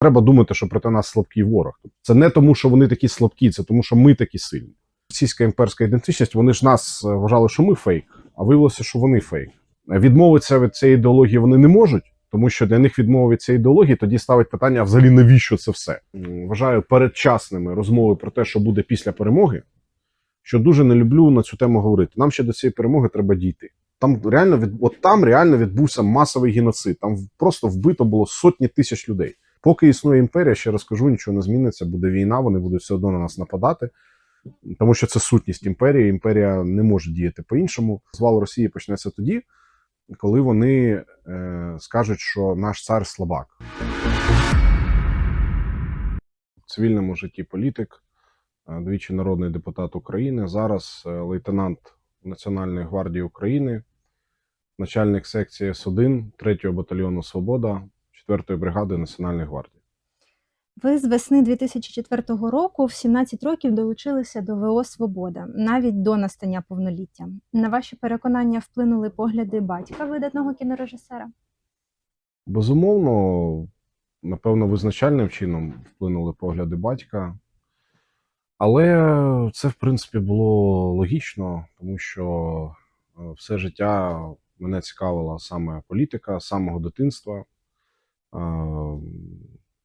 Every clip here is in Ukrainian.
Треба думати, що проти нас слабкий ворог. Це не тому, що вони такі слабкі, це тому, що ми такі сильні. Російська імперська ідентичність, вони ж нас е, вважали, що ми фейк, а виявилося, що вони фейк. Відмовитися від цієї ідеології вони не можуть, тому що для них відмова від цієї ідеології тоді ставить питання: а взагалі навіщо це все? Вважаю передчасними розмови про те, що буде після перемоги, що дуже не люблю на цю тему говорити. Нам ще до цієї перемоги треба дійти. Там реально від от там реально відбувся масовий геноцид. Там просто вбито було сотні тисяч людей. Поки існує імперія, ще раз кажу, нічого не зміниться. Буде війна, вони будуть все одно на нас нападати, тому що це сутність імперії. Імперія не може діяти по-іншому. Звал Росії почнеться тоді, коли вони е, скажуть, що наш цар слабак. В цивільному житті політик, е, двічі народний депутат України, зараз е, лейтенант Національної гвардії України, начальник секції С1 3-го батальйону Свобода 4-ї бригади Національної гвардії. Ви з весни 2004 року в 17 років долучилися до ВО Свобода, навіть до настання повноліття. На ваші переконання вплинули погляди батька видатного кінорежисера. Безумовно, напевно, визначальним чином вплинули погляди батька. Але це, в принципі, було логічно, тому що е, все життя мене цікавила саме політика з самого дитинства.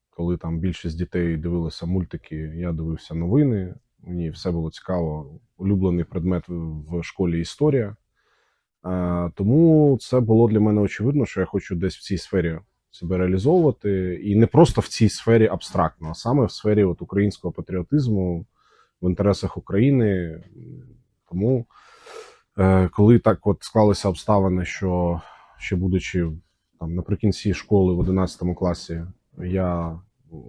Коли там більшість дітей дивилися мультики, я дивився новини. Мені все було цікаво. Улюблений предмет в в школі історія. Тому це було для мене очевидно, що я хочу десь в цій сфері себе реалізовувати, і не просто в цій сфері абстрактно, а саме в сфері от українського патріотизму в інтересах України. Тому, е, коли так от склалися обставини, що ще будучи там наприкінці школи в 11 класі, я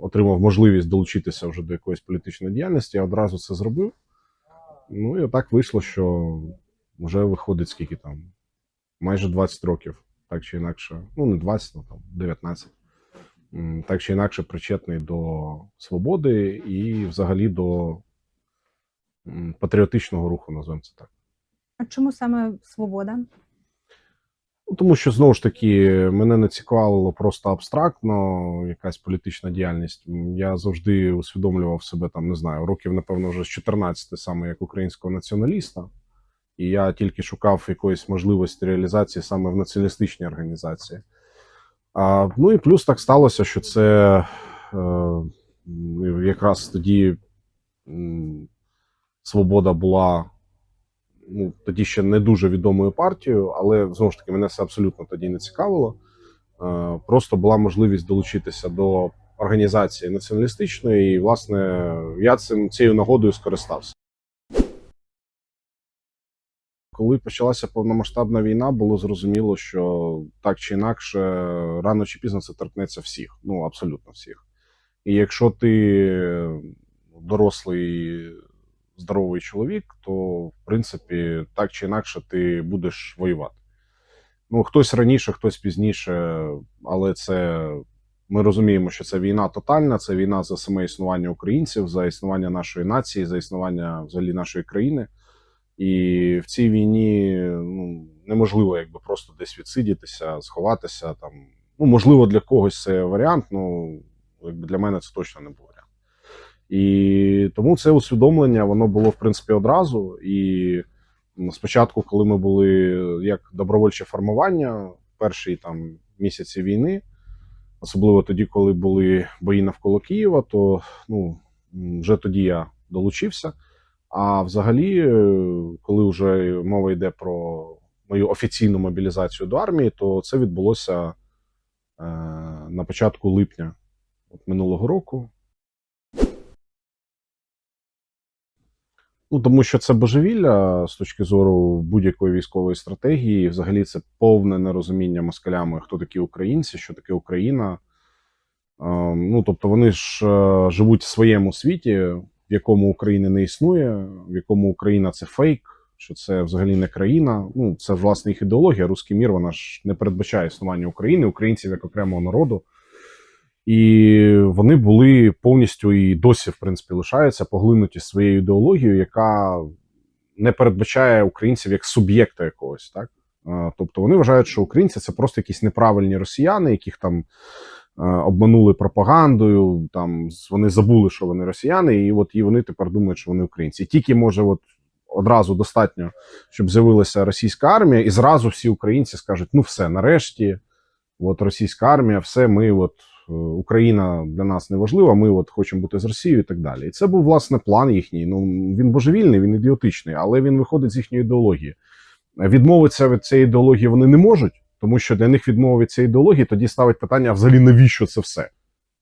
отримав можливість долучитися вже до якоїсь політичної діяльності, я одразу це зробив. Ну і отак вийшло, що вже виходить скільки там, майже 20 років, так чи інакше, ну не 20, ну там 19. Так чи інакше причетний до свободи і взагалі до патріотичного руху, називаємо це так. А чому саме свобода? Ну, тому що знову ж таки мене не цікавило просто абстрактно якась політична діяльність. Я завжди усвідомлював себе там, не знаю, років, напевно, вже з 14 саме як українського націоналіста. І я тільки шукав якоїсь можливості реалізації саме в націоналістичній організації. А, ну і плюс так сталося, що це е, якраз тоді свобода була ну, тоді ще не дуже відомою партією, але знову ж таки мене це абсолютно тоді не цікавило. Е, Просто була можливість долучитися до організації націоналістичної, і, власне, я цим цією нагодою скористався. Коли почалася повномасштабна війна, було зрозуміло, що так чи інакше, рано чи пізно це торкнеться всіх, ну абсолютно всіх. І якщо ти дорослий здоровий чоловік, то в принципі так чи інакше ти будеш воювати. Ну, хтось раніше, хтось пізніше, але це ми розуміємо, що це війна тотальна, це війна за саме існування українців, за існування нашої нації, за існування взагалі нашої країни. І в цій війні ну, неможливо якби просто десь відсидітися, сховатися там. Ну, можливо, для когось це варіант, ну для мене це точно не варіант. І тому це усвідомлення воно було в принципі одразу. І спочатку, коли ми були як добровольче формування, перші там місяці війни, особливо тоді, коли були бої навколо Києва, то ну вже тоді я долучився. А взагалі, е, коли вже мова йде про мою офіційну мобілізацію до армії, то це відбулося е, на початку липня от минулого року. Ну, тому що це божевілля з точки зору будь-якої військової стратегії. Взагалі це повне нерозуміння москалями, хто такі українці, що таке Україна. Е, Ну, тобто, вони ж е, живуть в своєму світі, в якому України не існує, в якому Україна це фейк, що це взагалі не країна. Ну, це власне їх ідеологія. Руський мір вона ж не передбачає існування України, українців як окремого народу. І вони були повністю і досі, в принципі, лишаються поглинуті своєю ідеологією, яка не передбачає українців як суб'єкта якогось, так. Тобто вони вважають, що українці це просто якісь неправильні росіяни, яких там обманули пропагандою. Там вони забули, що вони росіяни, і от і вони тепер думають, що вони українці. І тільки може, от одразу достатньо, щоб з'явилася російська армія, і зразу всі українці скажуть: ну все, нарешті, от російська армія, все, ми от. Е, Україна для нас не важлива, ми от хочемо бути з Росією і так далі. І це був власне план їхній. Ну він божевільний, він ідіотичний, але він виходить з їхньої ідеології. Відмовитися від цієї ідеології вони не можуть, тому що для них відмова від цієї ідеології тоді ставить питання: а взагалі навіщо це все?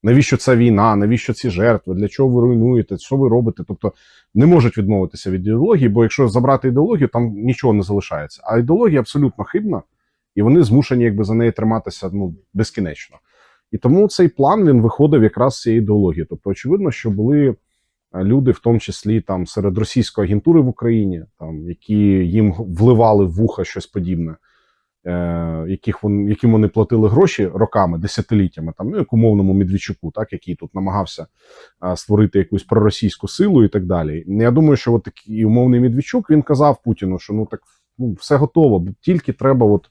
Навіщо ця війна? Навіщо ці жертви? Для чого ви руйнуєте? Що ви робите? Тобто не можуть відмовитися від ідеології, бо якщо забрати ідеологію, там нічого не залишається. А ідеологія абсолютно хибна, і вони змушені якби за неї триматися ну безкінечно. І тому цей план він виходив якраз з цієї ідеології. Тобто, очевидно, що були е, люди, в тому числі там серед російської агентури в Україні, там які їм вливали в вуха щось подібне, е, яких вон, яким вони платили гроші роками, десятиліттями, там ну як умовному Медведчуку, так який тут намагався е, створити якусь проросійську силу і так далі. Я думаю, що от такий умовний Медведчук він казав Путіну, що ну так ну, все готово, тільки треба от.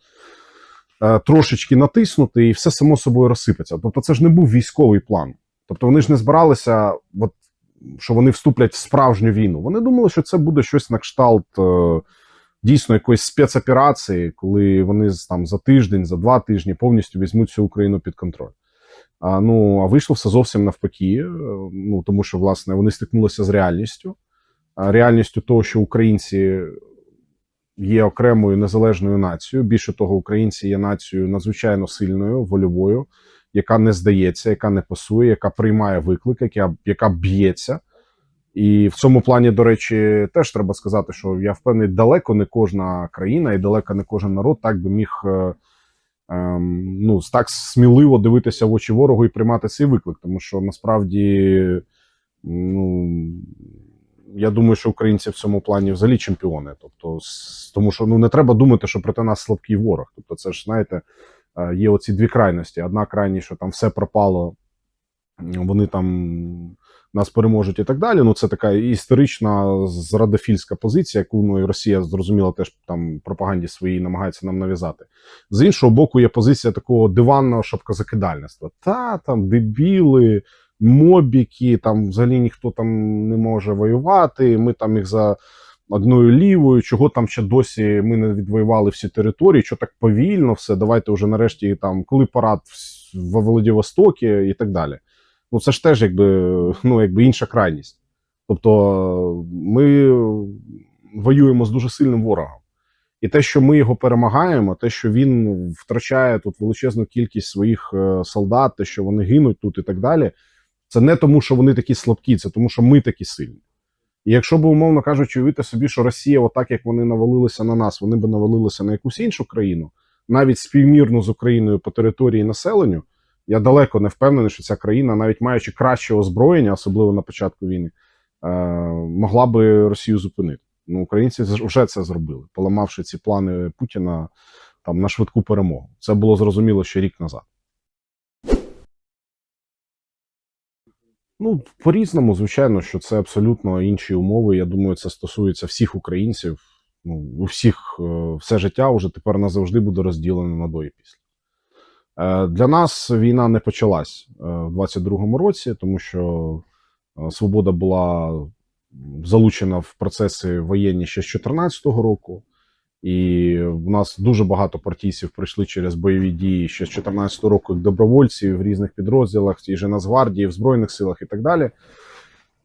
Е, Трошечки натиснути, і все само собою розсипеться. Тобто, це ж не був військовий план. Тобто, вони ж не збиралися, от, що вони вступлять в справжню війну. Вони думали, що це буде щось на кшталт е, дійсно якоїсь спецоперації, коли вони там за тиждень, за два тижні повністю візьмуть всю Україну під контроль. А, ну, а вийшло все зовсім навпаки. е, Ну, тому що, власне, вони стикнулися з реальністю. Реальністю того, що українці є окремою незалежною нацією. Більше того, українці є нацією надзвичайно сильною, вольовою, яка не здається, яка не пасує, яка приймає виклик, яка, яка б'ється. І в цьому плані, до речі, теж треба сказати, що я впевнений, далеко не кожна країна і далеко не кожен народ так би міг е, ем, ну, так сміливо дивитися в очі ворогу і приймати цей виклик. Тому що насправді, ну, я думаю, що українці в цьому плані взагалі чемпіони. Тобто, тому що ну, не треба думати, що проти нас слабкий ворог. Тобто, це ж, знаєте, е, є оці дві крайності. Одна крайність, що там все пропало, вони там нас переможуть і так далі. Ну, це така історична зрадофільська позиція, яку ну, і Росія зрозуміло теж там пропаганді своїй намагається нам нав'язати. З іншого боку, є позиція такого диванного шапкозакидальництва. Та там дебіли, мобіки, там взагалі ніхто там не може воювати. Ми там їх за одною лівою, чого там ще досі ми не відвоювали всі території, що так повільно все. Давайте вже нарешті там, коли парад в в Владивостокі і так далі. Ну це ж теж якби, ну, якби інша крайність. Тобто ми воюємо з дуже сильним ворогом. І те, що ми його перемагаємо, те, що він втрачає тут величезну кількість своїх е, солдат, те, що вони гинуть тут і так далі, це не тому, що вони такі слабкі, це тому, що ми такі сильні. І якщо б, умовно кажучи, уявити собі, що Росія, отак як вони навалилися на нас, вони б навалилися на якусь іншу країну, навіть співмірно з Україною по території населенню, я далеко не впевнений, що ця країна, навіть маючи краще озброєння, особливо на початку війни, е, могла би Росію зупинити. Ну, українці вже це зробили, поламавши ці плани Путіна там на швидку перемогу. Це було зрозуміло ще рік назад. Ну, по-різному, звичайно, що це абсолютно інші умови. Я думаю, це стосується всіх українців. Ну, у всіх е, все життя вже тепер назавжди буде розділено на до і після. Е, Для нас війна не почалась е, в 22-му році, тому що свобода була залучена в процеси воєнні ще з 2014 року. І в нас дуже багато партійців пройшли через бойові дії ще з 2014 року як добровольці в різних підрозділах, і же Нацгвардії, в Збройних силах і так далі.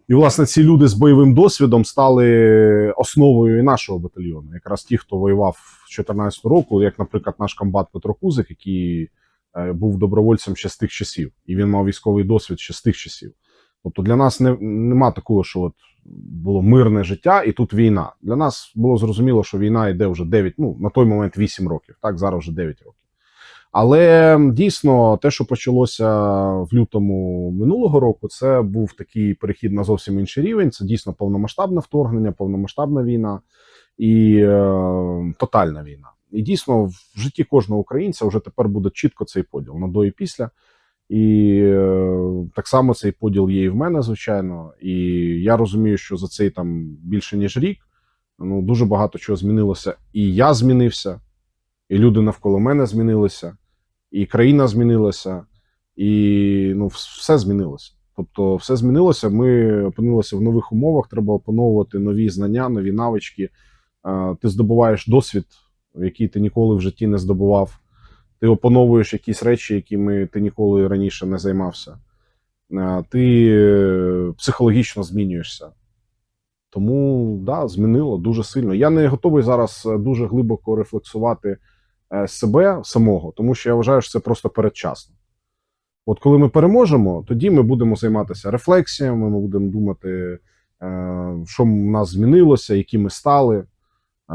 І, власне, ці люди з бойовим досвідом стали основою і нашого батальйону. Якраз ті, хто воював з 2014 року, як, наприклад, наш комбат Петро Кузик, який е, був добровольцем ще з тих часів, і він мав військовий досвід ще з тих часів. Тобто для нас не, нема такого, що от було мирне життя, і тут війна. Для нас було зрозуміло, що війна йде вже 9, ну на той момент 8 років, так зараз вже 9 років. Але дійсно, те, що почалося в лютому минулого року, це був такий перехід на зовсім інший рівень. Це дійсно повномасштабне вторгнення, повномасштабна війна і е, тотальна війна. І дійсно, в житті кожного українця вже тепер буде чітко цей поділ на до і після. І е, так само цей поділ є і в мене, звичайно. І я розумію, що за цей там більше ніж рік ну дуже багато чого змінилося. І я змінився, і люди навколо мене змінилися, і країна змінилася. І ну, все змінилося. Тобто, все змінилося. Ми опинилися в нових умовах. Треба опановувати нові знання, нові навички. Е, Ти здобуваєш досвід, який ти ніколи в житті не здобував. Ти опановуєш якісь речі, якими ти ніколи раніше не займався. Ти е, психологічно змінюєшся. Тому да, змінило дуже сильно. Я не готовий зараз е, дуже глибоко рефлексувати е, себе самого, тому що я вважаю, що це просто передчасно. От коли ми переможемо, тоді ми будемо займатися рефлексіями, ми будемо думати, що в нас змінилося, які ми стали,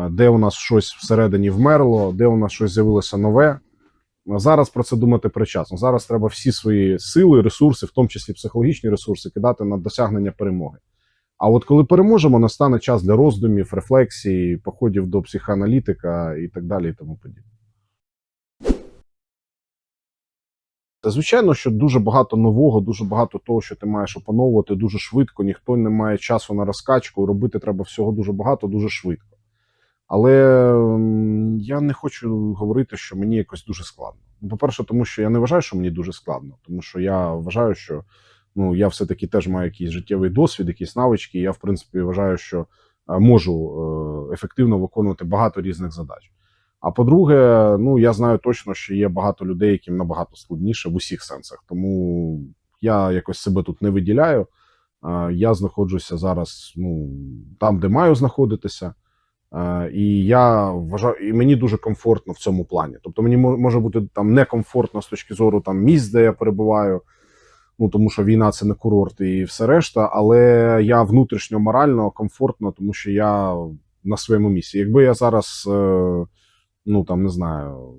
де у нас щось всередині вмерло, де у нас щось з'явилося нове. Зараз про це думати причасно. Зараз треба всі свої сили, ресурси, в тому числі психологічні ресурси, кидати на досягнення перемоги. А от коли переможемо, настане час для роздумів, рефлексій, походів до психоаналітика і так далі, і тому подібне. Звичайно, що дуже багато нового, дуже багато того, що ти маєш опановувати дуже швидко. Ніхто не має часу на розкачку. Робити треба всього дуже багато, дуже швидко. Але я не хочу говорити, що мені якось дуже складно. Ну, По-перше, тому що я не вважаю, що мені дуже складно, тому що я вважаю, що ну, я все-таки теж маю якийсь життєвий досвід, якісь навички. І я, в принципі, вважаю, що е, можу е, ефективно виконувати багато різних задач. А по-друге, ну я знаю точно, що є багато людей, яким набагато складніше в усіх сенсах. Тому я якось себе тут не виділяю. Е, Я знаходжуся зараз ну, там, де маю знаходитися. Е, І я вважаю, і мені дуже комфортно в цьому плані. Тобто мені може бути там некомфортно з точки зору там місць, де я перебуваю. Ну тому що війна це не курорт і все решта. Але я внутрішньо морально комфортно, тому що я на своєму місці. Якби я зараз, е, ну там не знаю,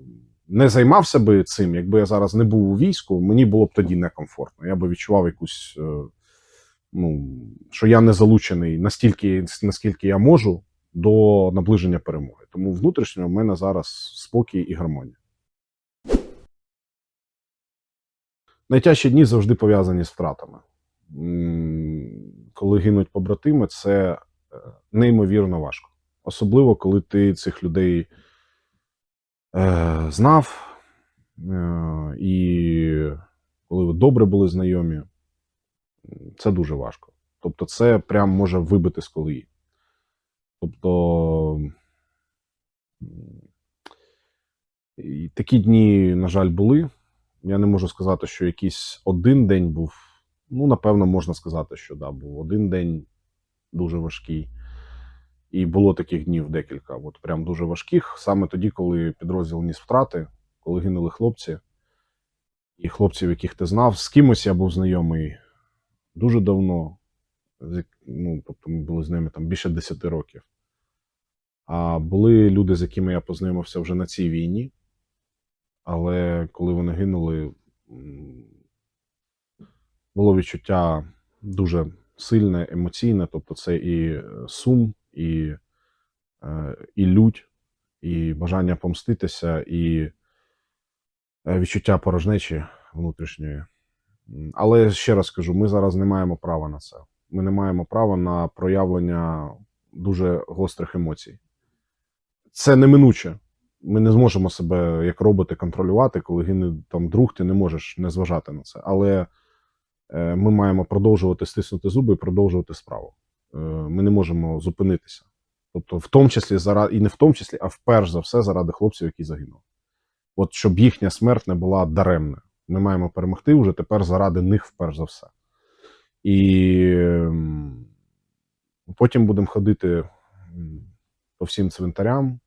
не займався би цим, якби я зараз не був у війську, мені було б тоді некомфортно. Я би відчував якусь, е, ну що я не залучений настільки, наскільки я можу до наближення перемоги. Тому внутрішньо в мене зараз спокій і гармонія. Найтяжчі дні завжди пов'язані з втратами. Коли гинуть побратими, це е, неймовірно важко. Особливо, коли ти цих людей е, знав, е, і коли ви добре були знайомі, це дуже важко. Тобто, це прям може вибити з колії. Тобто такі дні, на жаль, були. Я не можу сказати, що якийсь один день був. Ну, напевно, можна сказати, що да, був один день дуже важкий. І було таких днів декілька, от прям дуже важких. Саме тоді, коли підрозділ ніс втрати, коли гинули хлопці, і хлопців, яких ти знав, з кимось я був знайомий дуже давно. Ну, тобто ми були з ними там більше 10 років. Були люди, з якими я познайомився вже на цій війні. Але коли вони гинули, було відчуття дуже сильне, емоційне. Тобто, це і е, сум, і, е, і лють, і бажання помститися, і е, відчуття порожнечі внутрішньої. Але ще раз кажу: ми зараз не маємо права на це. Ми не маємо права на проявлення дуже гострих емоцій. Це неминуче ми не зможемо себе як роботи контролювати, коли гине там друг, ти не можеш не зважати на це. Але е, ми маємо продовжувати стиснути зуби і продовжувати справу. Е, ми не можемо зупинитися. Тобто, в тому числі заради, і не в тому числі, а вперш за все заради хлопців, які загинули. От щоб їхня смерть не була даремною. Ми маємо перемогти вже тепер заради них вперш за все. І ем, потім будемо ходити по всім цвинтарям,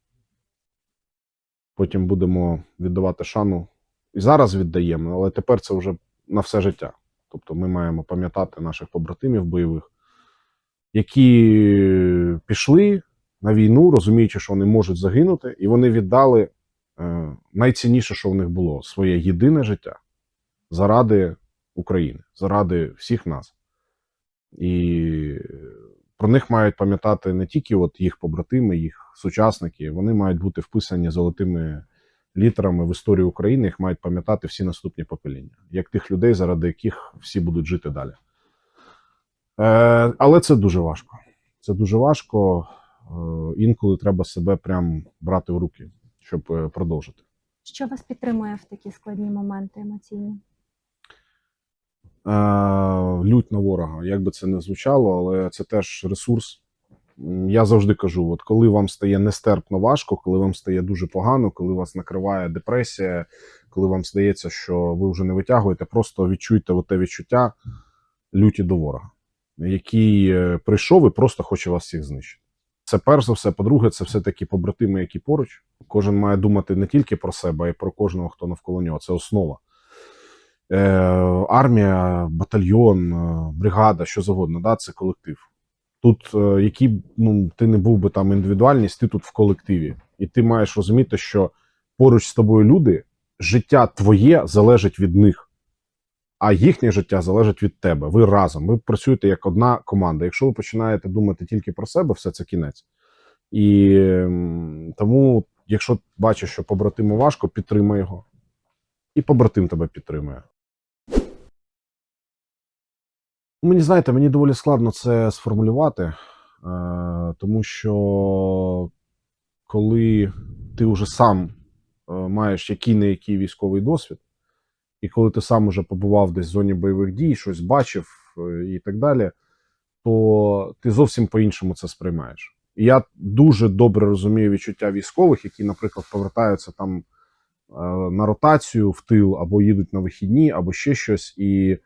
потім будемо віддавати шану. І зараз віддаємо, але тепер це вже на все життя. Тобто ми маємо пам'ятати наших побратимів бойових, які пішли на війну, розуміючи, що вони можуть загинути, і вони віддали е, найцінніше, що в них було своє єдине життя заради України, заради всіх нас. І про них мають пам'ятати не тільки от їх побратими, їх сучасники, вони мають бути вписані золотими літерами в історію України, їх мають пам'ятати всі наступні покоління, як тих людей, заради яких всі будуть жити далі. Е, але це дуже важко. Це дуже важко. Е, інколи треба себе прям брати в руки, щоб е, продовжити. Що вас підтримує в такі складні моменти емоційні? Лють на ворога. Як би це не звучало, але це теж ресурс. Я завжди кажу: от коли вам стає нестерпно важко, коли вам стає дуже погано, коли вас накриває депресія, коли вам здається, що ви вже не витягуєте, просто відчуйте те відчуття люті до ворога, який е, прийшов і просто хоче вас всіх знищити. Це перш за все. По-друге, це все-таки побратими, які поруч. Кожен має думати не тільки про себе, а й про кожного, хто навколо нього. Це основа. Е, армія, батальйон, е, бригада, що завгодно, да, це колектив. Тут, е, який ну, ти не був би там індивідуальність, ти тут в колективі. І ти маєш розуміти, що поруч з тобою люди, життя твоє залежить від них, а їхнє життя залежить від тебе. Ви разом. Ви працюєте як одна команда. Якщо ви починаєте думати тільки про себе, все це кінець. І тому, якщо бачиш, що побратиму важко, підтримай його. І побратим тебе підтримує. Мені знаєте, мені доволі складно це сформулювати, е, тому що коли ти вже сам е, маєш який не який військовий досвід, і коли ти сам уже побував десь в зоні бойових дій, щось бачив е, і так далі, то ти зовсім по-іншому це сприймаєш. Я дуже добре розумію відчуття військових, які, наприклад, повертаються там на ротацію в тил, або їдуть на вихідні, або ще щось. І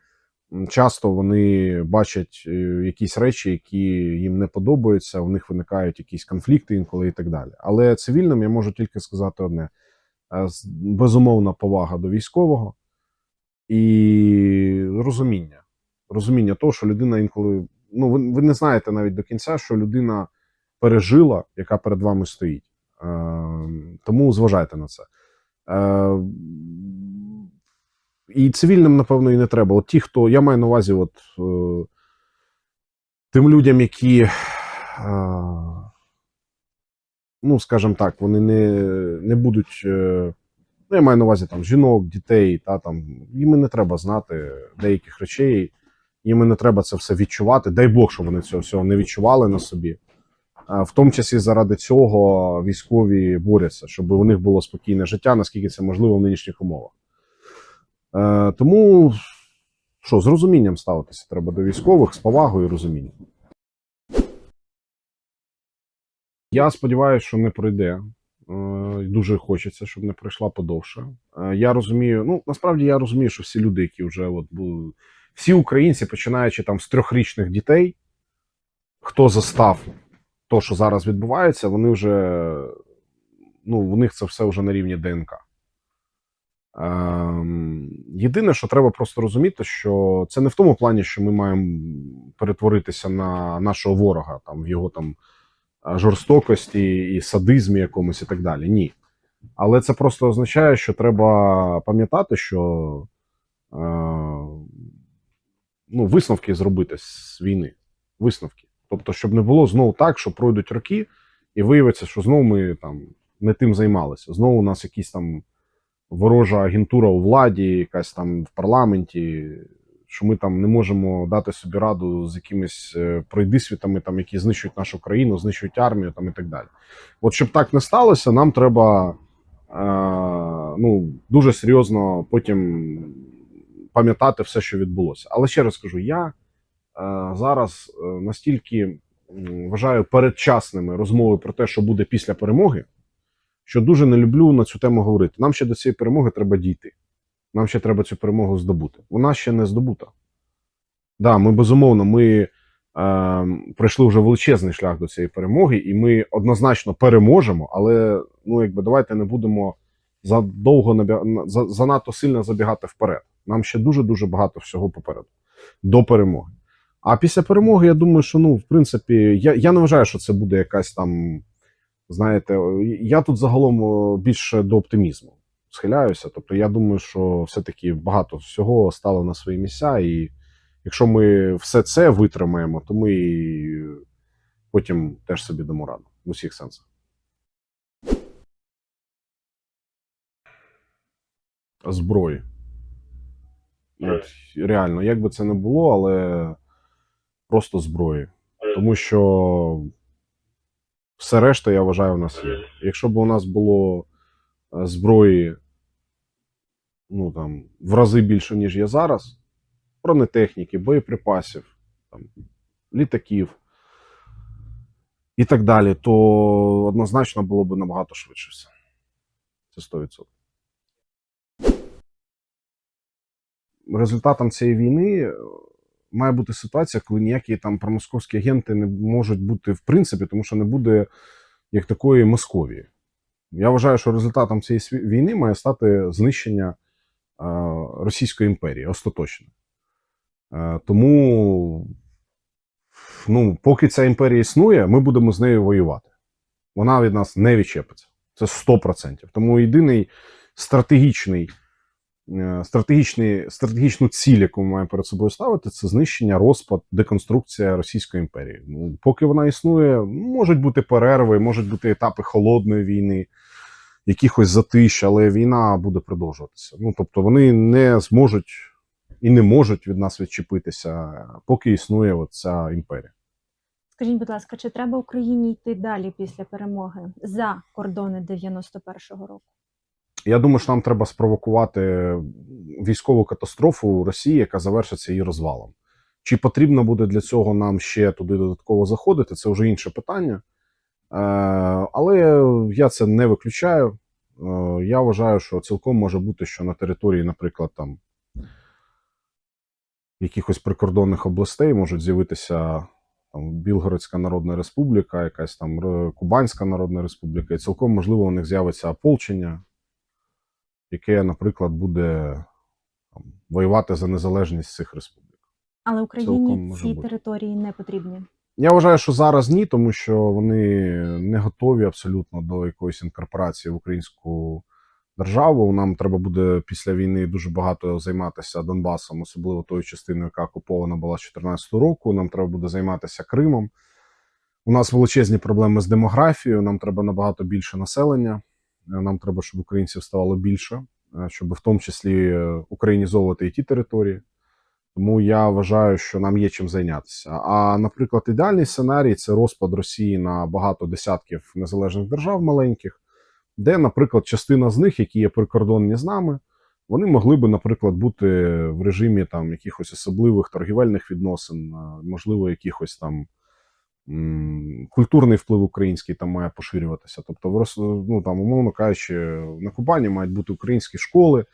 часто вони бачать е, якісь речі, які їм не подобаються, у них виникають якісь конфлікти інколи і так далі. Але цивільним я можу тільки сказати одне: Е, безумовна повага до військового і розуміння. Розуміння того, що людина інколи. Ну, ви, ви не знаєте навіть до кінця, що людина пережила, яка перед вами стоїть. Е, тому зважайте на це. Е, і цивільним, напевно, і не треба. От ті, хто. Я маю на увазі, от е, тим людям, які. Е, ну, скажімо так, вони не, не будуть. Е, ну, я маю на увазі там жінок, дітей, та там їм не треба знати деяких речей, їм не треба це все відчувати. Дай Бог, щоб вони цього всього не відчували на собі. В тому числі заради цього військові борються, щоб у них було спокійне життя, наскільки це можливо в нинішніх умовах. Е, тому що, з розумінням ставитися треба до військових, з повагою і розумінням. Я сподіваюся, що не пройде. Е, Дуже хочеться, щоб не пройшла подовше. Е, Я розумію, ну насправді я розумію, що всі люди, які вже от були, всі українці, починаючи там з трьохрічних дітей, хто застав то, що зараз відбувається, вони вже ну, у них це все вже на рівні ДНК. Ем, єдине, що треба просто розуміти, що це не в тому плані, що ми маємо перетворитися на нашого ворога, там в його там жорстокості і садизмі якомусь і так далі. Ні. Але це просто означає, що треба пам'ятати, що е, ну, висновки зробити з війни. Висновки. Тобто, щоб не було знову так, що пройдуть роки, і виявиться, що знову ми там не тим займалися. Знову у нас якісь там ворожа агентура у владі, якась там в парламенті, що ми там не можемо дати собі раду з якимись е, пройдисвітами, там, які знищують нашу країну, знищують армію там, і так далі. От щоб так не сталося, нам треба е, ну, дуже серйозно потім пам'ятати все, що відбулося. Але ще раз кажу, я е, зараз е, настільки вважаю передчасними розмови про те, що буде після перемоги, що дуже не люблю на цю тему говорити. Нам ще до цієї перемоги треба дійти. Нам ще треба цю перемогу здобути. Вона ще не здобута. Да, ми безумовно, ми е, пройшли вже величезний шлях до цієї перемоги, і ми однозначно переможемо, але ну, якби давайте не будемо задовго занадто сильно забігати вперед. Нам ще дуже дуже багато всього попереду до перемоги. А після перемоги, я думаю, що ну, в принципі, я, я не вважаю, що це буде якась там. Знаєте, я тут загалом більше до оптимізму схиляюся. Тобто, я думаю, що все-таки багато всього стало на свої місця, і якщо ми все це витримаємо, то ми і потім теж собі дамо раду в усіх сенсах. Зброї. От, реально, як би це не було, але просто зброї. Тому що все решта, я вважаю, у нас є. Якщо б у нас було е, зброї ну, там, в рази більше, ніж є зараз, бронетехніки, боєприпасів, там, літаків і так далі, то однозначно було б набагато швидше все. Це 100%. Результатом цієї війни має бути ситуація, коли ніякі там промосковські агенти не можуть бути в принципі, тому що не буде як такої Московії. Я вважаю, що результатом цієї війни має стати знищення е, Російської імперії остаточно. Е, тому, ну, поки ця імперія існує, ми будемо з нею воювати. Вона від нас не відчепиться. Це 100%. Тому єдиний стратегічний, стратегічний, стратегічну ціль, яку ми маємо перед собою ставити, це знищення, розпад, деконструкція Російської імперії. Ну, поки вона існує, можуть бути перерви, можуть бути етапи холодної війни, якихось затищ, але війна буде продовжуватися. Ну, тобто вони не зможуть і не можуть від нас відчепитися, поки існує ця імперія. Скажіть, будь ласка, чи треба Україні йти далі після перемоги за кордони 91-го року? Я думаю, що нам треба спровокувати військову катастрофу Росії, яка завершиться її розвалом. Чи потрібно буде для цього нам ще туди додатково заходити? Це вже інше питання. Е, Але я це не виключаю. Е, Я вважаю, що цілком може бути, що на території, наприклад, там якихось прикордонних областей можуть з'явитися там Білгородська Народна Республіка, якась там Кубанська Народна Республіка, і цілком можливо у них з'явиться ополчення, яке, наприклад, буде там, воювати за незалежність цих республік. Але Україні ці бути. території не потрібні. Я вважаю, що зараз ні, тому що вони не готові абсолютно до якоїсь інкорпорації в українську державу. Нам треба буде після війни дуже багато займатися Донбасом, особливо тою частиною, яка окупована була з 2014 року. Нам треба буде займатися Кримом. У нас величезні проблеми з демографією. Нам треба набагато більше населення. Е, Нам треба, щоб українців ставало більше, е, щоб в тому числі е, українізовувати і ті території. Тому я вважаю, що нам є чим зайнятися. А, наприклад, ідеальний сценарій це розпад Росії на багато десятків незалежних держав маленьких, де, наприклад, частина з них, які є прикордонні з нами, вони могли би, наприклад, бути в режимі там якихось особливих торгівельних відносин, можливо, якихось там культурний вплив український там має поширюватися. Тобто, ну там, умовно кажучи, на Кубані мають бути українські школи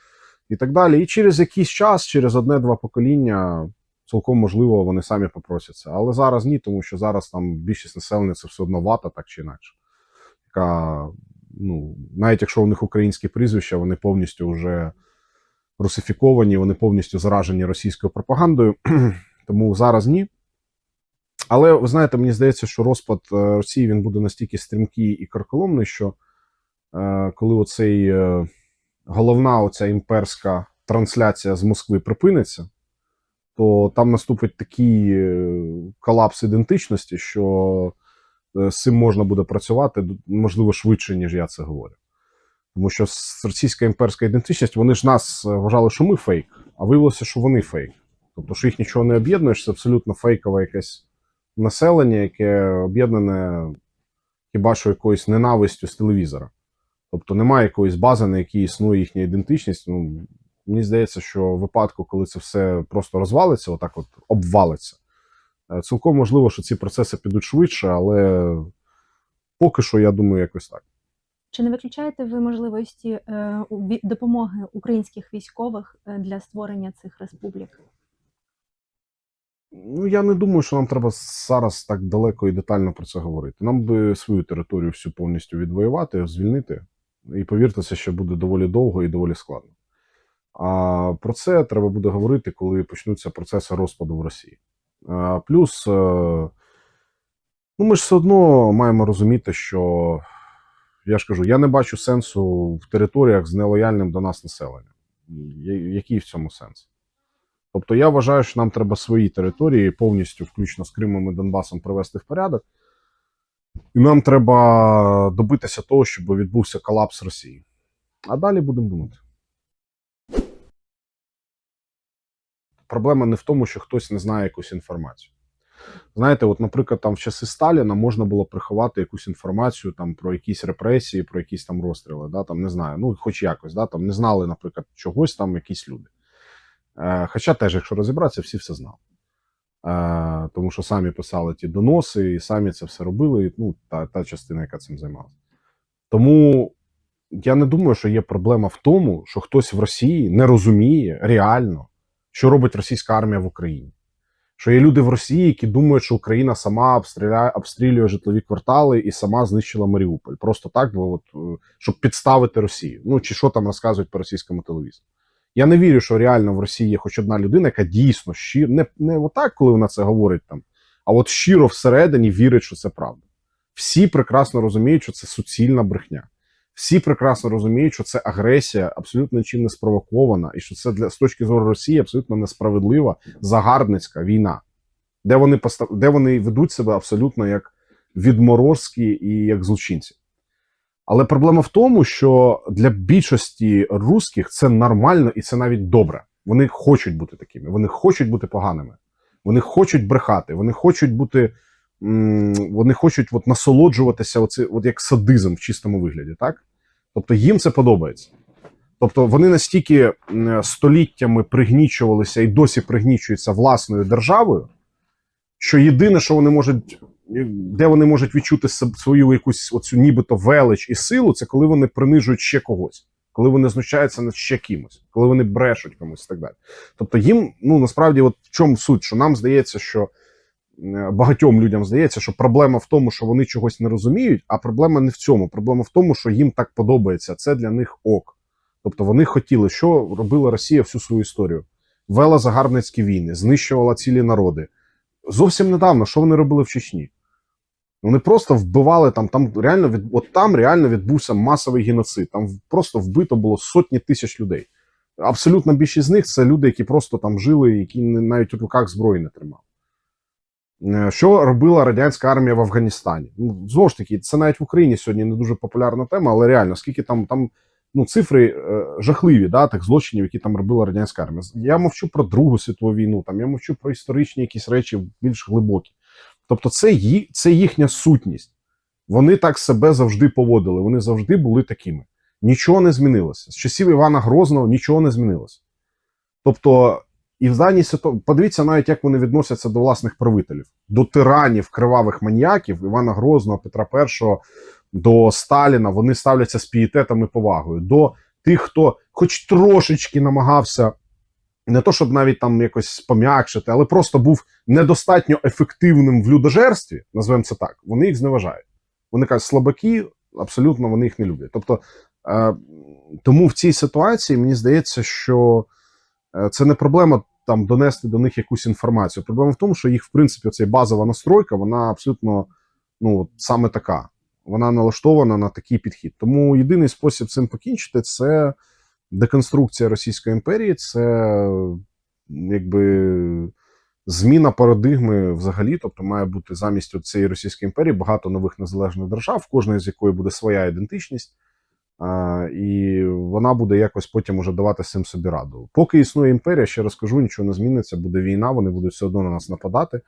і так далі. І через якийсь час, через одне-два покоління, цілком можливо, вони самі попросяться. Але зараз ні, тому що зараз там більшість населення це все одно вата, так чи інакше. Яка, ну, навіть якщо у них українські прізвища, вони повністю вже русифіковані, вони повністю заражені російською пропагандою. Тому зараз ні. Але ви знаєте, мені здається, що розпад е, Росії він буде настільки стрімкий і карколомний, що е, коли оцей е, головна оця імперська трансляція з Москви припиниться, то там наступить такий колапс ідентичності, що з цим можна буде працювати можливо швидше, ніж я це говорю. Тому що російська імперська ідентичність, вони ж нас вважали, що ми фейк, а виявилося, що вони фейк. Тобто, що їх нічого не об'єднує, це абсолютно фейкове якесь населення, яке об'єднане хіба що якоюсь ненавистю з телевізора. Тобто немає якоїсь бази, на якій існує їхня ідентичність. Ну, мені здається, що в випадку, коли це все просто розвалиться, отак от обвалиться, е, цілком можливо, що ці процеси підуть швидше, але поки що, я думаю, якось так. Чи не виключаєте ви можливості е, допомоги українських військових е, для створення цих республік? Ну, я не думаю, що нам треба зараз так далеко і детально про це говорити. Нам би свою територію всю повністю відвоювати, звільнити. І повірте, ще буде доволі довго і доволі складно. А про це треба буде говорити, коли почнуться процеси розпаду в Росії. А, плюс, е, ну, ми ж все одно маємо розуміти, що я ж кажу, я не бачу сенсу в територіях з нелояльним до нас населенням. Який в цьому сенс? Тобто я вважаю, що нам треба свої території повністю, включно з Кримом і Донбасом, привести в порядок. І нам треба добитися того, щоб відбувся колапс Росії. А далі будемо думати. Проблема не в тому, що хтось не знає якусь інформацію. Знаєте, от, наприклад, там в часи Сталіна можна було приховати якусь інформацію там про якісь репресії, про якісь там розстріли, да, там не знаю, ну хоч якось, да, там не знали, наприклад, чогось там якісь люди. Е, Хоча теж, якщо розібратися, всі все знали. Е, Тому що самі писали ті доноси, і самі це все робили. Ну, та, та частина, яка цим займалася. Тому я не думаю, що є проблема в тому, що хтось в Росії не розуміє реально, що робить російська армія в Україні. Що є люди в Росії, які думають, що Україна сама обстріляє, обстрілює житлові квартали і сама знищила Маріуполь. Просто так, бо от, е, щоб підставити Росію. Ну чи що там розказують по російському телевізору. Я не вірю, що реально в Росії є хоч одна людина, яка дійсно щиро, не, не отак, коли вона це говорить там, а от щиро всередині вірить, що це правда. Всі прекрасно розуміють, що це суцільна брехня. Всі прекрасно розуміють, що це агресія абсолютно нічим не спровокована, і що це для з точки зору Росії абсолютно несправедлива загарбницька війна, де вони постав... де вони ведуть себе абсолютно як відморозки і як злочинці. Але проблема в тому, що для більшості русських це нормально і це навіть добре. Вони хочуть бути такими, вони хочуть бути поганими, вони хочуть брехати, вони хочуть бути. Вони хочуть от насолоджуватися, оце, от як садизм в чистому вигляді, так? Тобто їм це подобається. Тобто вони настільки століттями пригнічувалися і досі пригнічуються власною державою, що єдине, що вони можуть, де вони можуть відчути свою якусь оцю нібито велич і силу, це коли вони принижують ще когось, коли вони знущаються над ще кимось, коли вони брешуть комусь і так далі. Тобто їм, ну насправді, от в чому суть, що нам здається, що е, багатьом людям здається, що проблема в тому, що вони чогось не розуміють, а проблема не в цьому. Проблема в тому, що їм так подобається. Це для них ок. Тобто вони хотіли, що робила Росія всю свою історію. Вела загарбницькі війни, знищувала цілі народи. Зовсім недавно, що вони робили в Чечні? Вони просто вбивали там, там реально від от там реально відбувся масовий геноцид. Там просто вбито було сотні тисяч людей. Абсолютна більшість з них це люди, які просто там жили, які навіть у руках зброї не тримали. Е, Що робила радянська армія в Афганістані? Ну, знову ж таки, це навіть в Україні сьогодні не дуже популярна тема, але реально, скільки там, там ну, цифри е, жахливі, да, тих злочинів, які там робила радянська армія. Я мовчу про Другу світову війну, там я мовчу про історичні якісь речі більш глибокі. Тобто, це, ї, це їхня сутність. Вони так себе завжди поводили, вони завжди були такими. Нічого не змінилося. З часів Івана Грозного нічого не змінилося. Тобто, і в даній ситуації, подивіться навіть, як вони відносяться до власних правителів, до тиранів, кривавих маніяків Івана Грозного, Петра І, до Сталіна. Вони ставляться з пієтетом і повагою. До тих, хто хоч трошечки намагався, не то щоб навіть там якось пом'якшити, але просто був недостатньо ефективним в людожерстві, назвемо це так, вони їх зневажають. Вони кажуть, слабаки, абсолютно вони їх не люблять. Тобто, е, тому в цій ситуації мені здається, що е, це не проблема там донести до них якусь інформацію. Проблема в тому, що їх, в принципі, ця базова настройка, вона абсолютно ну, саме така. Вона налаштована на такий підхід. Тому єдиний спосіб цим покінчити це деконструкція Російської імперії, це якби зміна парадигми взагалі. Тобто має бути замість цієї Російської імперії багато нових незалежних держав, в кожної з якої буде своя ідентичність. А, і вона буде якось потім уже давати цим собі раду. Поки існує імперія, ще раз кажу, нічого не зміниться, буде війна, вони будуть все одно на нас нападати,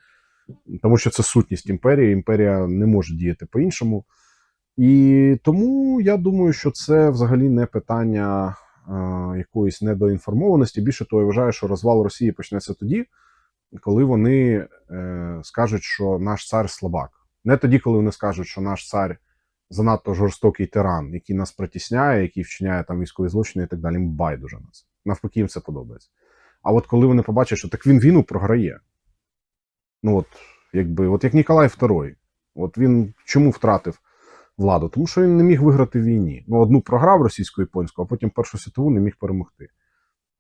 тому що це сутність імперії. Імперія не може діяти по-іншому. І тому я думаю, що це взагалі не питання якоїсь недоінформованості. Більше того, я вважаю, що розвал Росії почнеться тоді, коли вони е, скажуть, що наш цар слабак. Не тоді, коли вони скажуть, що наш цар занадто жорстокий тиран, який нас притісняє, який вчиняє там військові злочини і так далі. Їм байдуже нас. Навпаки, їм це подобається. А от коли вони побачать, що так він війну програє. Ну от, якби, от як Ніколай II, от він чому втратив владу? Тому що він не міг виграти в війні. Ну, одну програв російсько-японську, а потім Першу світову не міг перемогти.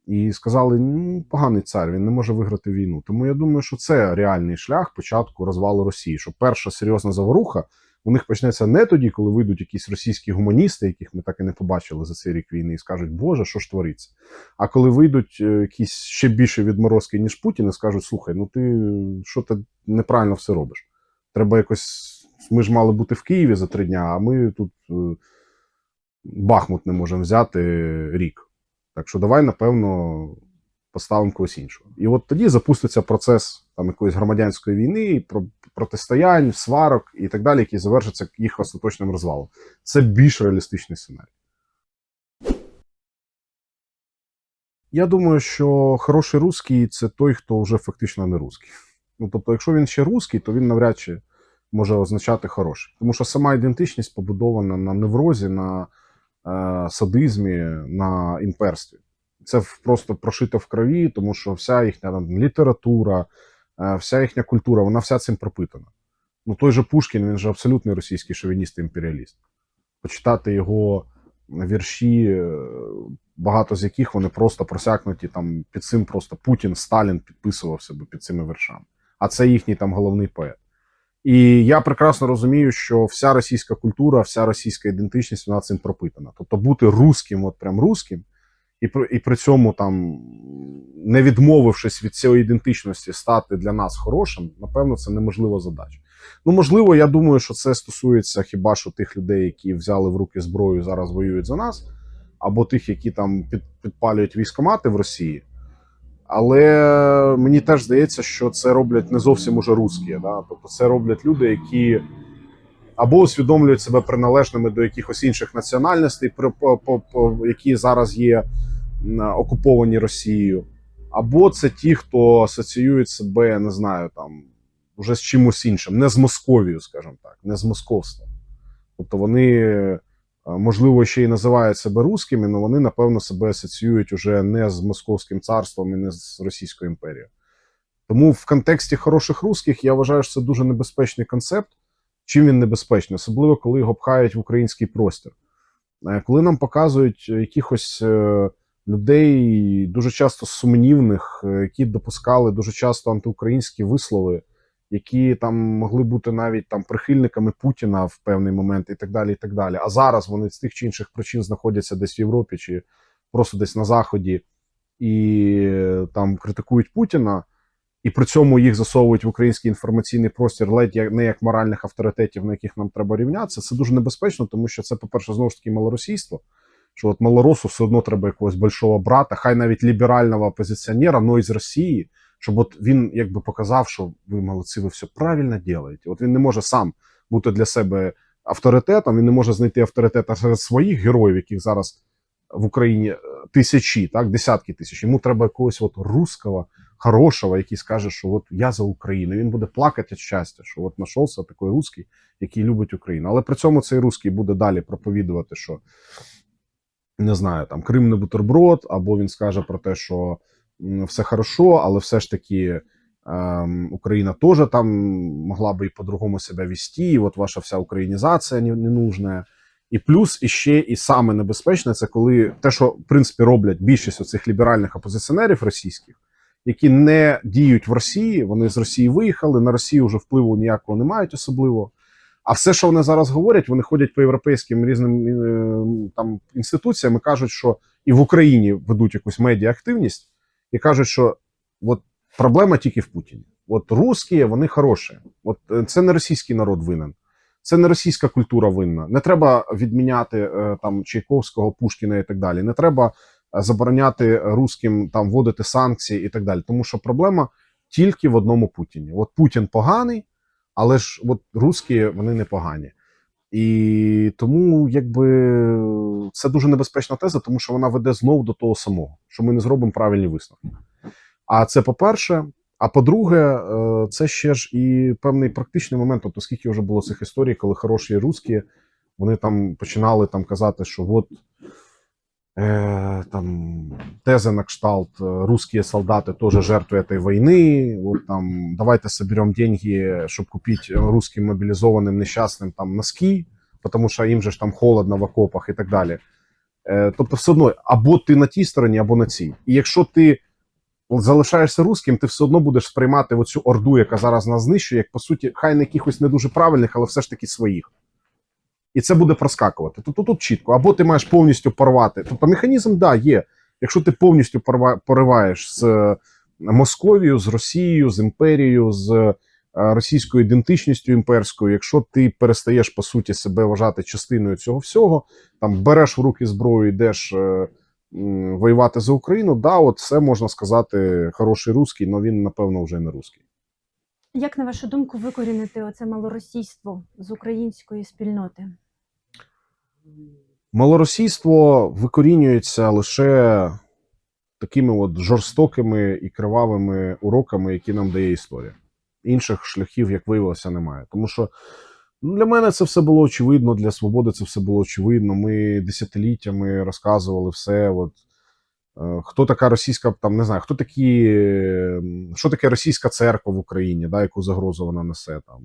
І сказали: ну, поганий цар, він не може виграти війну. Тому я думаю, що це реальний шлях початку розвалу Росії. Що перша серйозна заворуха у них почнеться не тоді, коли вийдуть якісь російські гуманісти, яких ми так і не побачили за цей рік війни, і скажуть, Боже, що ж твориться? А коли вийдуть е, якісь ще більше відморозки, ніж Путін, і скажуть: слухай, ну ти що ти неправильно все робиш? Треба якось. Ми ж мали бути в Києві за три дня, а ми тут е, Бахмут не можемо взяти рік. Так що давай, напевно, поставимо когось іншого. І от тоді запуститься процес там якоїсь громадянської війни, протистоянь, сварок і так далі, який завершиться їх остаточним розвалом. Це більш реалістичний сценарій. Я думаю, що хороший русський це той, хто вже фактично не русський. Ну, тобто, якщо він ще русський, то він навряд чи може означати хороший. Тому що сама ідентичність побудована на неврозі, на е, садизмі, на імперстві. Це просто прошито в крові, тому що вся їхня там, література, е, вся їхня культура, вона вся цим пропитана. Ну, той же Пушкін, він же абсолютний російський шовініст і імперіаліст. Почитати його вірші, е, багато з яких вони просто просякнуті там під цим просто Путін, Сталін підписував себе під цими віршами. А це їхній там головний поет. І я прекрасно розумію, що вся російська культура, вся російська ідентичність вона цим пропитана. Тобто бути русським, от прям русським, і при, і при цьому там, не відмовившись від цієї ідентичності, стати для нас хорошим, напевно, це неможлива задача. Ну, можливо, я думаю, що це стосується хіба що тих людей, які взяли в руки зброю і зараз воюють за нас, або тих, які там під, підпалюють військомати в Росії. Але мені теж здається, що це роблять не зовсім уже русські. Да? Тобто це роблять люди, які або усвідомлюють себе приналежними до якихось інших національностей, які зараз є окуповані Росією, або це ті, хто асоціюють себе, не знаю, там вже з чимось іншим, не з Московією, скажімо так, не з московством. Тобто вони, можливо, ще й називають себе русскими, але вони, напевно, себе асоціюють уже не з Московським царством і не з Російською імперією. Тому в контексті хороших русських я вважаю, що це дуже небезпечний концепт. Чим він небезпечний, особливо коли його пхають в український простір. Е, Коли нам показують якихось е, людей дуже часто сумнівних, е, які допускали дуже часто антиукраїнські вислови, які там могли бути навіть там прихильниками Путіна в певний момент, і так далі. і так далі. А зараз вони з тих чи інших причин знаходяться десь в Європі чи просто десь на Заході і е, там критикують Путіна. І при цьому їх засовують в український інформаційний простір ледь як не як моральних авторитетів, на яких нам треба рівнятися. Це дуже небезпечно, тому що це, по-перше, знову ж таки малоросійство. Що от малоросу все одно треба якогось большого брата, хай навіть ліберального опозиціонера, но із Росії, щоб от він якби показав, що ви молодці, ви все правильно робите. От він не може сам бути для себе авторитетом, він не може знайти авторитета серед своїх героїв, яких зараз в Україні е, тисячі, так, десятки тисяч. Йому треба якогось от русского, хорошого, який скаже, що от я за Україну. Він буде плакати від щастя, що от знайшовся такий русський, який любить Україну. Але при цьому цей русський буде далі проповідувати, що не знаю, там Крим не бутерброд, або він скаже про те, що все хорошо, але все ж таки. ем, Україна теж там могла би і по-другому себе вести, і от ваша вся українізація не, не нужна. І плюс іще і саме небезпечне, це коли те, що в принципі роблять більшість оцих ліберальних опозиціонерів російських, які не діють в Росії, вони з Росії виїхали, на Росію вже впливу ніякого не мають особливо. А все, що вони зараз говорять, вони ходять по європейським різним там інституціям і кажуть, що і в Україні ведуть якусь медіаактивність, і кажуть, що от проблема тільки в Путіні. От русські, вони хороші. От е, це не російський народ винен. Це не російська культура винна. Не треба відміняти е, там Чайковського, Пушкіна і так далі. Не треба е, забороняти русським там вводити санкції і так далі. Тому що проблема тільки в одному Путіні. От Путін поганий, але ж от русські вони не погані. І тому якби це дуже небезпечна теза, тому що вона веде знову до того самого, що ми не зробимо правильні висновки. А це по-перше. А по-друге, е, це ще ж і певний практичний момент. Тобто, скільки вже було цих історій, коли хороші русські, вони там починали там казати, що от е, там теза на кшталт е, русские солдаты тоже жертвы этой войны. Вот там давайте соберем деньги, чтобы купить русским мобилизованным несчастным там носки, потому що їм же ж там холодно в окопах і так далі. Е, тобто, все одно, або ти на тій стороні, або на цій. І якщо ти залишаєшся русським, ти все одно будеш сприймати оцю орду, яка зараз нас знищує, як по суті, хай не якихось не дуже правильних, але все ж таки своїх. І це буде проскакувати. Тобто тут чітко, або ти маєш повністю порвати. Тобто механізм, да, є. Якщо ти повністю пориваєш з е, Московією, з Росією, з імперією, з е, російською ідентичністю імперською, якщо ти перестаєш по суті себе вважати частиною цього всього, там береш в руки зброю, йдеш е, воювати за Україну, да, от це можна сказати хороший русський, але він, напевно, вже не русський. Як на вашу думку викорінити оце малоросійство з української спільноти? Малоросійство викорінюється лише такими от жорстокими і кривавими уроками, які нам дає історія. Інших шляхів, як виявилося, немає. Тому що ну, для мене це все було очевидно, для свободи це все було очевидно. Ми десятиліттями розказували все. От, хто така російська, там не знаю, хто такі, е, що таке російська церква в Україні, да, яку загрозу вона несе. Там,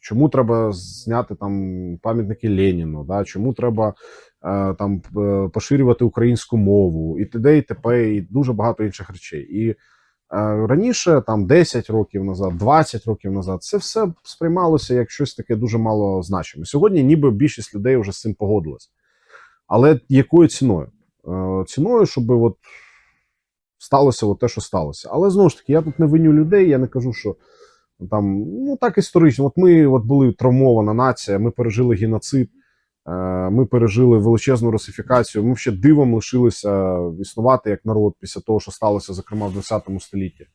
чому треба зняти там пам'ятники Леніну, да, чому треба е, там е, поширювати українську мову, і т.д. і т.п. і дуже багато інших речей. І е, раніше, там 10 років назад, 20 років назад, це все сприймалося як щось таке дуже мало значиме. Сьогодні, ніби більшість людей вже з цим погодилась. Але якою ціною? Е, Ціною, щоб от сталося от те, що сталося. Але знову ж таки, я тут не виню людей, я не кажу, що там ну так історично. От ми от були травмована нація, ми пережили геноцид, е, ми пережили величезну русифікацію. Ми ще дивом лишилися існувати як народ після того, що сталося, зокрема, в 20 столітті.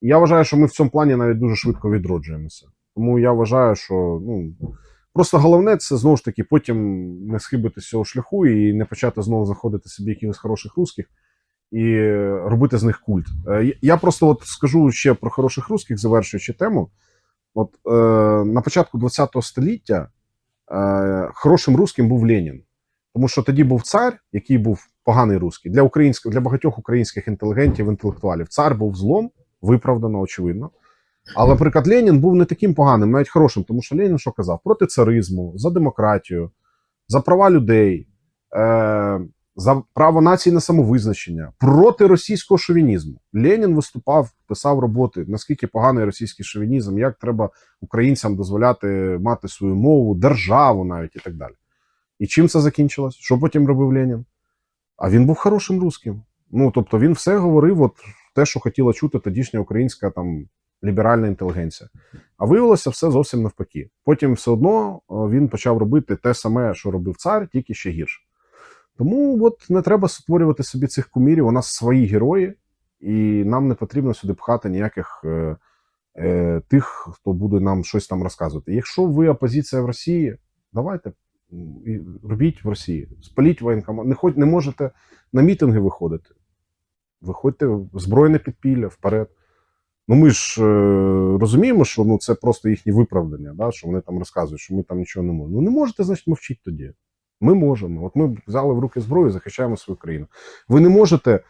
Я вважаю, що ми в цьому плані навіть дуже швидко відроджуємося. Тому я вважаю, що ну. Просто головне це знову ж таки потім не схибити з цього шляху і не почати знову знаходити собі якихось хороших русських і робити з них культ. Е, я- просто от скажу ще про хороших русських, завершуючи тему. От е, на початку ХХ століття е, хорошим русським був Ленін. Тому що тоді був цар, який був поганий русський. Для українських, для багатьох українських інтелігентів, інтелектуалів. Цар був злом, виправдано, очевидно. Але, наприклад, Ленін був не таким поганим, навіть хорошим, тому що Ленін що казав? Проти царизму, за демократію, за права людей, е, за право нації на самовизначення, проти російського шовінізму. Ленін виступав, писав роботи, наскільки поганий російський шовінізм, як треба українцям дозволяти мати свою мову, державу навіть і так далі. І чим це закінчилось? Що потім робив Ленін? А він був хорошим русським. Ну, тобто він все говорив, от те, що хотіла чути тодішня українська там ліберальна інтелігенція. А виявилося все зовсім навпаки. Потім все одно він почав робити те саме, що робив цар, тільки ще гірше. Тому от не треба створювати собі цих кумірів. У нас свої герої, і нам не потрібно сюди пхати ніяких е, е, тих, хто буде нам щось там розказувати. Якщо ви опозиція в Росії, давайте робіть в Росії, спаліть воєнкомат. Не, не можете на мітинги виходити. Виходьте в збройне підпілля вперед. Ну, ми ж е, розуміємо, що ну, це просто їхнє виправдання, да, що вони там розказують, що ми там нічого не можемо. Ну не можете, значить, мовчіть тоді. Ми можемо. От ми взяли в руки зброю, захищаємо свою країну. Ви не можете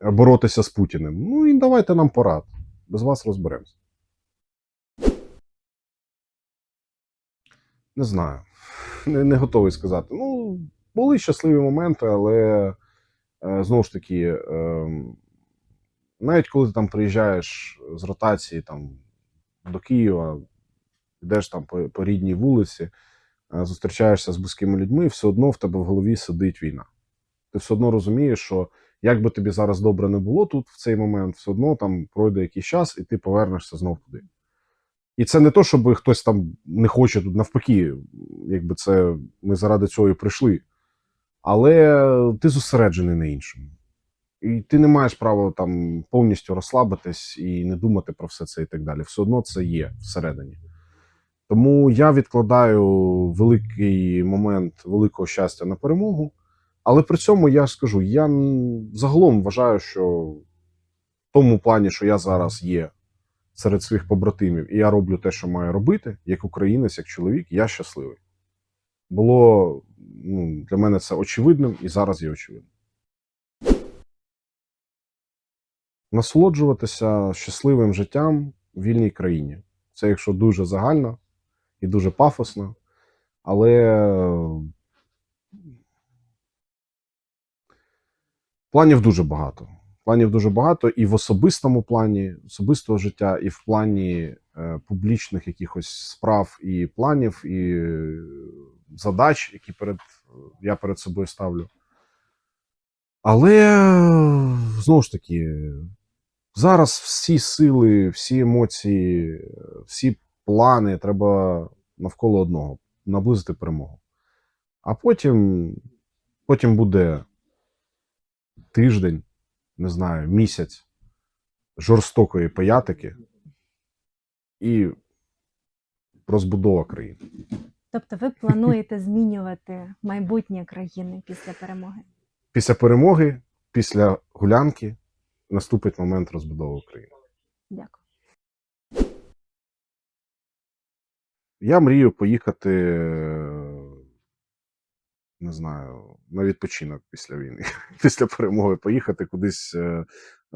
боротися з Путіним. Ну і давайте нам порад. Без вас розберемося. Не знаю. Не, не готовий сказати. Ну, були щасливі моменти, але е, знову ж таки. Е, навіть коли ти там приїжджаєш з ротації там, до Києва, йдеш там по, по рідній вулиці, е, зустрічаєшся з близькими людьми, все одно в тебе в голові сидить війна. Ти все одно розумієш, що як би тобі зараз добре не було тут в цей момент, все одно там пройде якийсь час, і ти повернешся знов туди. І це не то, щоб хтось там не хоче тут навпаки, якби це ми заради цього і прийшли. Але ти зосереджений на іншому. І ти не маєш права там повністю розслабитись і не думати про все це і так далі. Все одно це є всередині. Тому я відкладаю великий момент великого щастя на перемогу. Але при цьому я скажу: я загалом вважаю, що в тому плані, що я зараз є серед своїх побратимів, і я роблю те, що маю робити, як українець, як чоловік, я щасливий. Було ну, для мене це очевидним і зараз є очевидним. Насолоджуватися щасливим життям в вільній країні. Це якщо дуже загально і дуже пафосно, але планів дуже багато. Планів дуже багато і в особистому плані, особистого життя, і в плані е, публічних якихось справ і планів, і задач, які перед, я перед собою ставлю. Але знову ж таки, зараз всі сили, всі емоції, всі плани треба навколо одного наблизити перемогу. А потім, потім буде тиждень, не знаю, місяць жорстокої паятики і розбудова країни. Тобто ви плануєте змінювати майбутнє країни після перемоги? Після перемоги після гулянки наступить момент розбудови України. Дякую. Я мрію поїхати, не знаю, на відпочинок після війни, після перемоги, поїхати кудись е,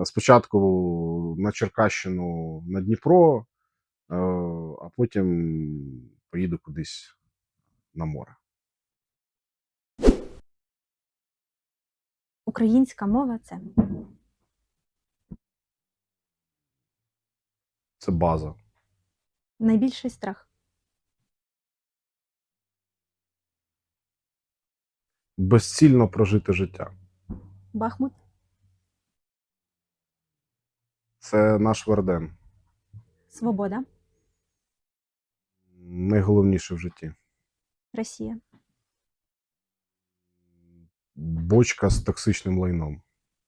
спочатку на Черкащину, на Дніпро, е, а потім поїду кудись на море. Українська мова це Це база. найбільший страх, Безцільно прожити життя. Бахмут, Це наш Верден. свобода, Найголовніше в житті. Росія, Бочка з токсичним лайном.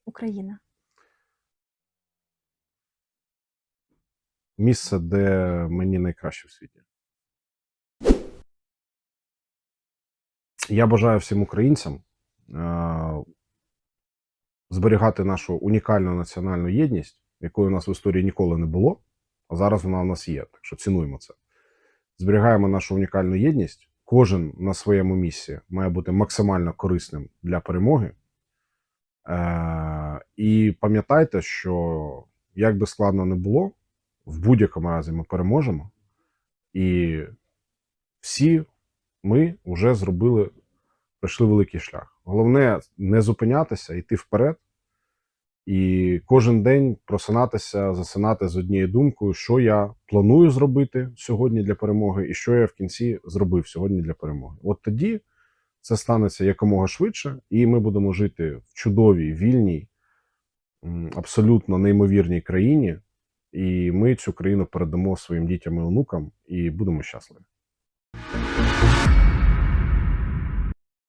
Україна, Місце, де мені найкраще в світі. Я бажаю всім українцям е- зберігати нашу унікальну національну єдність, якої у нас в історії ніколи не було, а зараз вона у нас є. Так що цінуємо це. Зберігаємо нашу унікальну єдність. Кожен на своєму місці має бути максимально корисним для перемоги. Е- і пам'ятайте, що як би складно не було, в будь-якому разі ми переможемо. І всі ми вже зробили, пройшли великий шлях. Головне не зупинятися, йти вперед. І кожен день просинатися, засинати з однією думкою, що я планую зробити сьогодні для перемоги, і що я в кінці зробив сьогодні для перемоги. От тоді це станеться якомога швидше, і ми будемо жити в чудовій, вільній, абсолютно неймовірній країні і ми цю країну передамо своїм дітям і онукам і будемо щасливі.